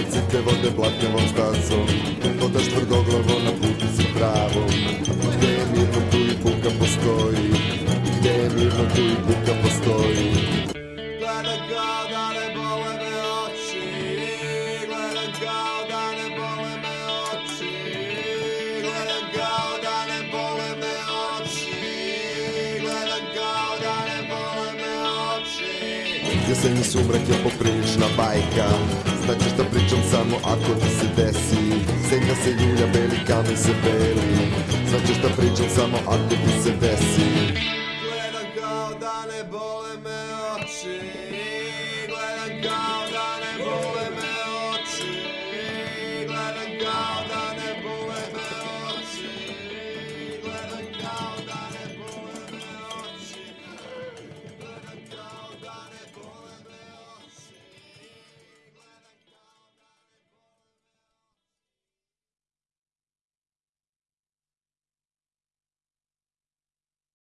Korak te vode blatnjavom stazom Hodaš tvrdoglavo na putu si pravom. Gdje je mirno tu i buka postoji. Gdje je mirno tu i buka postoji. Gledam kao da ne bole me oči. Gledam kao da ne bole me oči. Gledam kao da ne bole me oči. Gledam kao da ne bole me oči. Jesenji sumrak je poprilična bajka Šta ćeš da pričam samo ako ti se desi? Zemlja se ljulja, beli kamen se beli Šta ćeš da pričam samo ako ti se desi? Gledam kao da ne bole me oči.